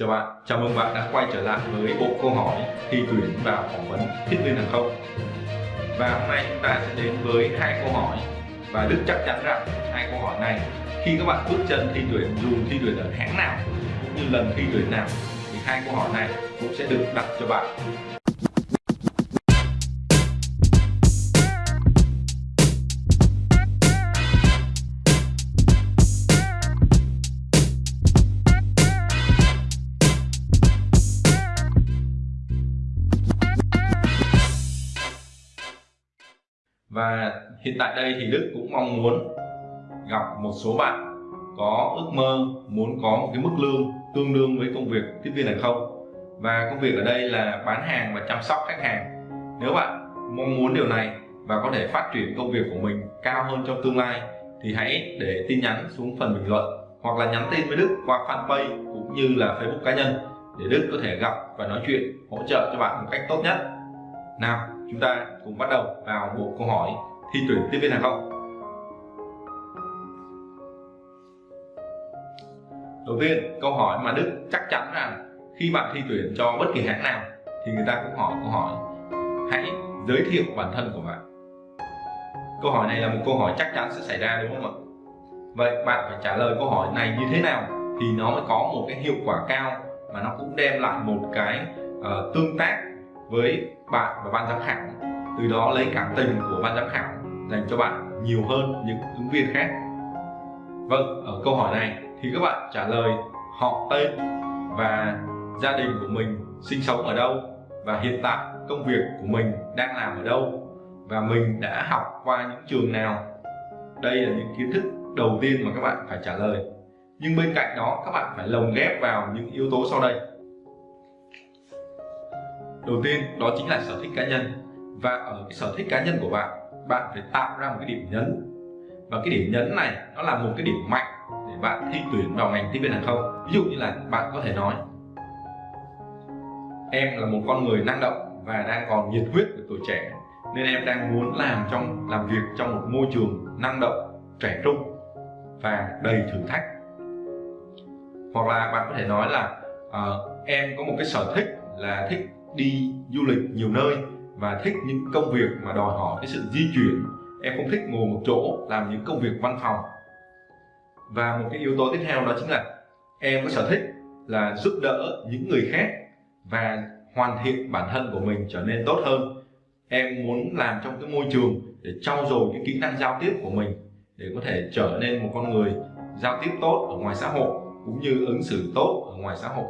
Chào bạn, chào mừng bạn đã quay trở lại với bộ câu hỏi thi tuyển vào phỏng vấn tiếp viên hàng không. Và hôm nay chúng ta sẽ đến với hai câu hỏi và Đức chắc chắn rằng hai câu hỏi này khi các bạn bước chân thi tuyển dù thi tuyển ở hãng nào cũng như lần thi tuyển nào thì hai câu hỏi này cũng sẽ được đặt cho bạn. Và hiện tại đây thì Đức cũng mong muốn gặp một số bạn có ước mơ, muốn có một cái mức lương tương đương với công việc tiếp viên hàng không? Và công việc ở đây là bán hàng và chăm sóc khách hàng. Nếu bạn mong muốn điều này và có thể phát triển công việc của mình cao hơn trong tương lai thì hãy để tin nhắn xuống phần bình luận hoặc là nhắn tin với Đức qua fanpage cũng như là Facebook cá nhân để Đức có thể gặp và nói chuyện, hỗ trợ cho bạn một cách tốt nhất. Nào chúng ta cùng bắt đầu vào bộ câu hỏi thi tuyển tiếp viên hàng không. Đầu tiên câu hỏi mà Đức chắc chắn rằng khi bạn thi tuyển cho bất kỳ hãng nào thì người ta cũng hỏi câu hỏi hãy giới thiệu bản thân của bạn. Câu hỏi này là một câu hỏi chắc chắn sẽ xảy ra đúng không ạ? Vậy bạn phải trả lời câu hỏi này như thế nào thì nó mới có một cái hiệu quả cao mà nó cũng đem lại một cái uh, tương tác với bạn và ban giám khảo. Từ đó lấy cảm tình của ban giám khảo dành cho bạn nhiều hơn những ứng viên khác. Vâng ở câu hỏi này thì các bạn trả lời họ tên và gia đình của mình sinh sống ở đâu và hiện tại công việc của mình đang làm ở đâu và mình đã học qua những trường nào. Đây là những kiến thức đầu tiên mà các bạn phải trả lời. Nhưng bên cạnh đó, các bạn phải lồng ghép vào những yếu tố sau đây đầu tiên đó chính là sở thích cá nhân. Và ở cái sở thích cá nhân của bạn bạn phải tạo ra một cái điểm nhấn. Và cái điểm nhấn này nó là một cái điểm mạnh để bạn thi tuyển vào ngành tiếp viên hàng không. Ví dụ như là bạn có thể nói em là một con người năng động và đang còn nhiệt huyết của tuổi trẻ nên em đang muốn làm trong làm việc trong một môi trường năng động trẻ trung và đầy thử thách. Hoặc là bạn có thể nói là uh, em có một cái sở thích là thích đi du lịch nhiều nơi và thích những công việc mà đòi hỏi cái sự di chuyển. Em không thích ngồi một chỗ làm những công việc văn phòng. Và một cái yếu tố tiếp theo đó chính là em có sở thích là giúp đỡ những người khác và hoàn thiện bản thân của mình trở nên tốt hơn. Em muốn làm trong cái môi trường để trau dồi cái kỹ năng giao tiếp của mình để có thể trở nên một con người giao tiếp tốt ở ngoài xã hội cũng như ứng xử tốt ở ngoài xã hội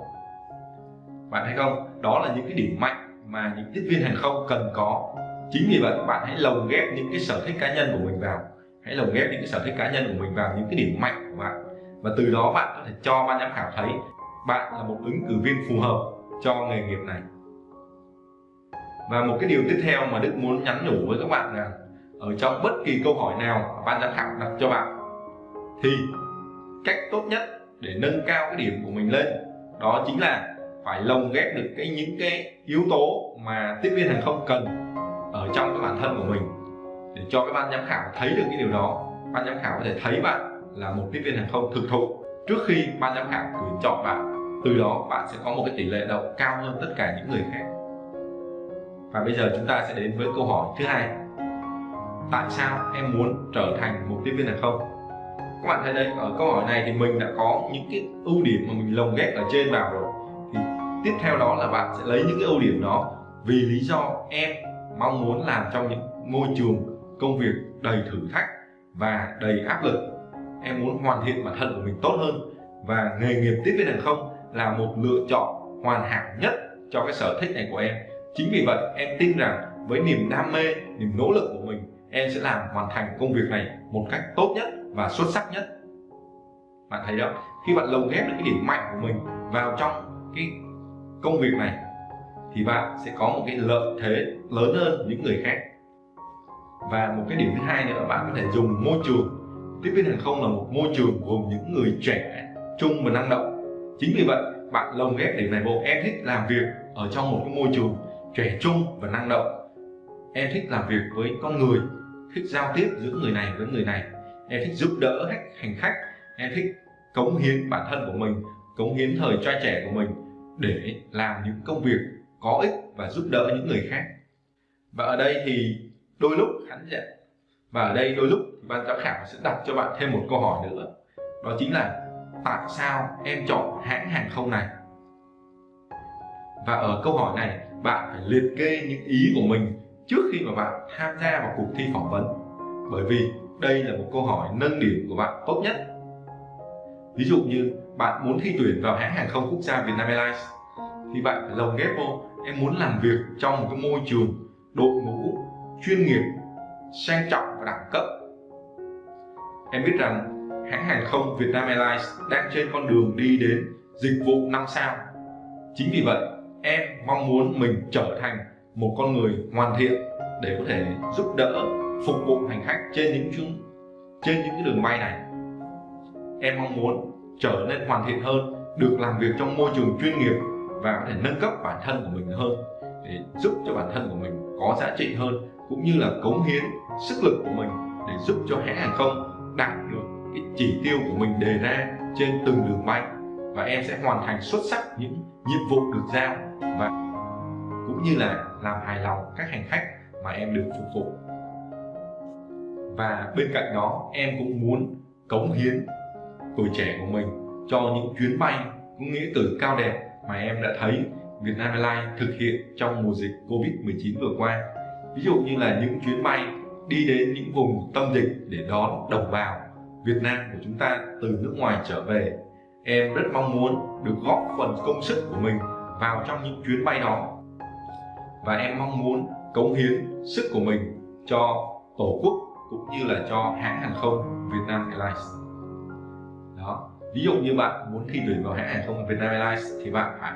bạn thấy không? Đó là những cái điểm mạnh mà những tiếp viên hàng không cần có. Chính vì vậy, bạn hãy lồng ghép những cái sở thích cá nhân của mình vào. Hãy lồng ghép những cái sở thích cá nhân của mình vào những cái điểm mạnh của bạn. Và từ đó bạn có thể cho ban giám khảo thấy bạn là một ứng cử viên phù hợp cho nghề nghiệp này. Và một cái điều tiếp theo mà Đức muốn nhắn nhủ với các bạn là, ở trong bất kỳ câu hỏi nào ban giám khảo đặt cho bạn, thì cách tốt nhất để nâng cao cái điểm của mình lên, đó chính là phải lồng ghép được cái những cái yếu tố mà tiếp viên hàng không cần ở trong cái bản thân của mình để cho cái ban giám khảo thấy được cái điều đó. Ban giám khảo có thể thấy bạn là một tiếp viên hàng không thực thụ. Trước khi ban giám khảo tuyển chọn bạn, từ đó bạn sẽ có một cái tỷ lệ đậu cao hơn tất cả những người khác. Và bây giờ chúng ta sẽ đến với câu hỏi thứ hai. Tại sao em muốn trở thành một tiếp viên hàng không? Các bạn thấy đây, ở câu hỏi này thì mình đã có những cái ưu điểm mà mình lồng ghép ở trên vào rồi tiếp theo đó là bạn sẽ lấy những cái ưu điểm đó vì lý do em mong muốn làm trong những môi trường công việc đầy thử thách và đầy áp lực. Em muốn hoàn thiện bản thân của mình tốt hơn và nghề nghiệp tiếp viên hàng không là một lựa chọn hoàn hảo nhất cho cái sở thích này của em. Chính vì vậy, em tin rằng với niềm đam mê, niềm nỗ lực của mình, em sẽ làm hoàn thành công việc này một cách tốt nhất và xuất sắc nhất. Bạn thấy đó khi bạn lồng ghép được cái điểm mạnh của mình vào trong cái công việc này, thì bạn sẽ có một cái lợi thế lớn hơn những người khác. Và một cái điểm thứ hai nữa là bạn có thể dùng môi trường. Tiếp viên hàng không là một môi trường gồm những người trẻ, trung và năng động. Chính vì vậy, bạn lồng ghép điểm này vô. Em thích làm việc ở trong một cái môi trường trẻ trung và năng động. Em thích làm việc với con người, thích giao tiếp giữa người này với người này. Em thích giúp đỡ khách, hành khách. Em thích cống hiến bản thân của mình, cống hiến thời trai trẻ của mình để làm những công việc có ích và giúp đỡ những người khác. Và ở đây thì đôi lúc khán giả và ở đây đôi lúc ban giám khảo sẽ đặt cho bạn thêm một câu hỏi nữa. Đó chính là tại sao em chọn hãng hàng không này? Và ở câu hỏi này, bạn phải liệt kê những ý của mình trước khi mà bạn tham gia vào cuộc thi phỏng vấn. Bởi vì đây là một câu hỏi nâng điểm của bạn tốt nhất. Ví dụ như bạn muốn thi tuyển vào hãng hàng không quốc gia Vietnam Airlines, thì bạn phải lồng ghép vô. Em muốn làm việc trong một cái môi trường, đội ngũ chuyên nghiệp, sang trọng và đẳng cấp. Em biết rằng hãng hàng không Vietnam Airlines đang trên con đường đi đến dịch vụ 5 sao. Chính vì vậy, em mong muốn mình trở thành một con người hoàn thiện để có thể giúp đỡ, phục vụ hành khách trên những chuyến, trên những cái đường bay này. Em mong muốn trở nên hoàn thiện hơn, được làm việc trong môi trường chuyên nghiệp và có thể nâng cấp bản thân của mình hơn để giúp cho bản thân của mình có giá trị hơn, cũng như là cống hiến sức lực của mình để giúp cho hãng hàng không đạt được cái chỉ tiêu của mình đề ra trên từng đường bay. Và em sẽ hoàn thành xuất sắc những nhiệm vụ được giao và cũng như là làm hài lòng các hành khách mà em được phục vụ. Và bên cạnh đó, em cũng muốn cống hiến tuổi trẻ của mình cho những chuyến bay có nghĩa cử cao đẹp mà em đã thấy Vietnam Airlines thực hiện trong mùa dịch Covid-19 vừa qua. Ví dụ như là những chuyến bay đi đến những vùng tâm dịch để đón đồng bào Việt Nam của chúng ta từ nước ngoài trở về. Em rất mong muốn được góp phần công sức của mình vào trong những chuyến bay đó. Và em mong muốn cống hiến sức của mình cho Tổ quốc cũng như là cho hãng hàng không Vietnam Airlines. Đó. Ví dụ như bạn muốn thi tuyển vào hãng hàng không Vietnam Airlines thì bạn phải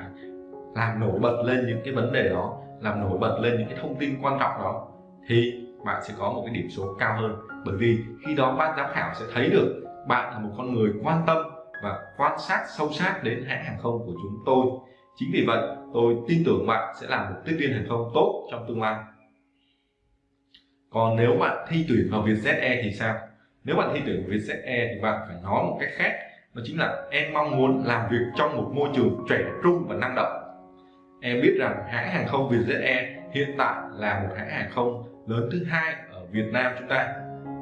làm nổi bật lên những cái vấn đề đó, làm nổi bật lên những cái thông tin quan trọng đó thì bạn sẽ có một cái điểm số cao hơn. Bởi vì khi đó ban giám khảo sẽ thấy được bạn là một con người quan tâm và quan sát sâu sát đến hãng hàng không của chúng tôi. Chính vì vậy tôi tin tưởng bạn sẽ làm một tiếp viên hàng không tốt trong tương lai. Còn nếu bạn thi tuyển vào Vietjet Air thì sao? Nếu bạn thi tuyển vào Vietjet Air e thì bạn phải nói một cách khác, đó chính là em mong muốn làm việc trong một môi trường trẻ trung và năng động. Em biết rằng hãng hàng không Vietjet Air e hiện tại là một hãng hàng không lớn thứ hai ở Việt Nam chúng ta.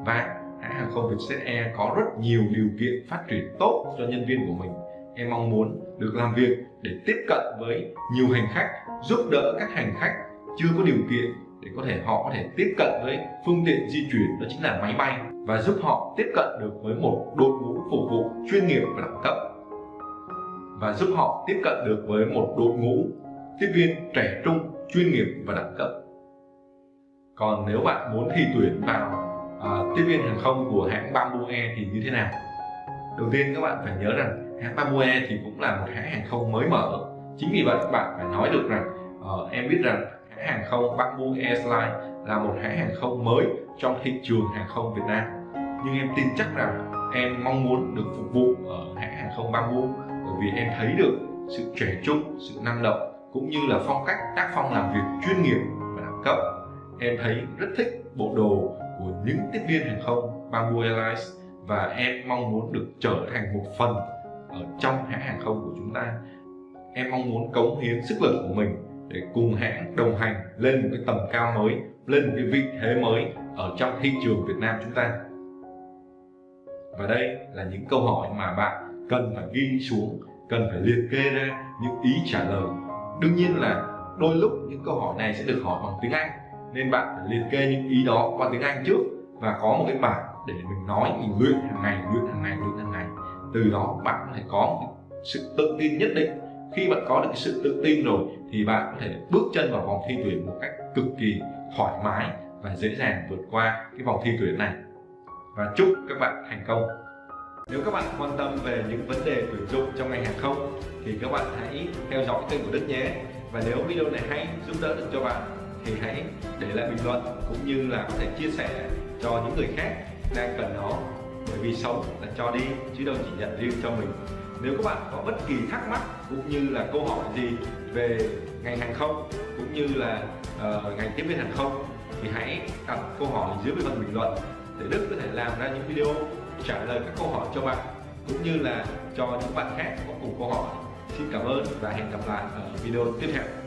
Và hãng hàng không Vietjet Air e có rất nhiều điều kiện phát triển tốt cho nhân viên của mình. Em mong muốn được làm việc để tiếp cận với nhiều hành khách, giúp đỡ các hành khách chưa có điều kiện để có thể họ có thể tiếp cận với phương tiện di chuyển đó chính là máy bay và giúp họ tiếp cận được với một đội ngũ phục vụ chuyên nghiệp và đẳng cấp. Và giúp họ tiếp cận được với một đội ngũ tiếp viên trẻ trung chuyên nghiệp và đẳng cấp. Còn nếu bạn muốn thi tuyển vào uh, tiếp viên hàng không của hãng Bamboo Air thì như thế nào? Đầu tiên các bạn phải nhớ rằng hãng Bamboo Air thì cũng là một hãng hàng không mới mở. Chính vì vậy bạn phải nói được rằng uh, em biết rằng hãng hàng không Bamboo Airlines là một hãng hàng không mới trong thị trường hàng không Việt Nam. Nhưng em tin chắc rằng em mong muốn được phục vụ ở hãng hàng không Bamboo bởi vì em thấy được sự trẻ trung, sự năng động cũng như là phong cách tác phong làm việc chuyên nghiệp và đẳng cấp. Em thấy rất thích bộ đồ của những tiếp viên hàng không Bamboo Airlines và em mong muốn được trở thành một phần ở trong hãng hàng không của chúng ta. Em mong muốn cống hiến sức lực của mình để cùng hãng đồng hành lên một cái tầm cao mới, lên một cái vị thế mới ở trong thị trường Việt Nam chúng ta. Và đây là những câu hỏi mà bạn cần phải ghi xuống, cần phải liệt kê ra những ý trả lời. Đương nhiên là đôi lúc những câu hỏi này sẽ được hỏi bằng tiếng Anh, nên bạn phải liệt kê những ý đó qua tiếng Anh trước và có một cái bảng để mình nói, mình luyện hàng ngày, luyện hàng ngày, luyện hàng ngày. Từ đó bạn có thể có một sự tự tin nhất định khi bạn có được cái sự tự tin rồi, thì bạn có thể bước chân vào vòng thi tuyển một cách cực kỳ thoải mái và dễ dàng vượt qua cái vòng thi tuyển này. Và chúc các bạn thành công. Nếu các bạn quan tâm về những vấn đề tuyển dụng trong ngành hàng không, thì các bạn hãy theo dõi kênh của Đức nhé. Và nếu video này hay, giúp đỡ được cho bạn, thì hãy để lại bình luận cũng như là có thể chia sẻ cho những người khác đang cần nó. Bởi vì sống là cho đi, chứ đâu chỉ nhận riêng cho mình nếu các bạn có bất kỳ thắc mắc cũng như là câu hỏi gì về ngành hàng không cũng như là uh, ngành tiếp viên hàng không thì hãy đặt câu hỏi dưới phần bình luận để Đức có thể làm ra những video trả lời các câu hỏi cho bạn cũng như là cho những bạn khác có cùng câu hỏi. Xin cảm ơn và hẹn gặp lại ở video tiếp theo.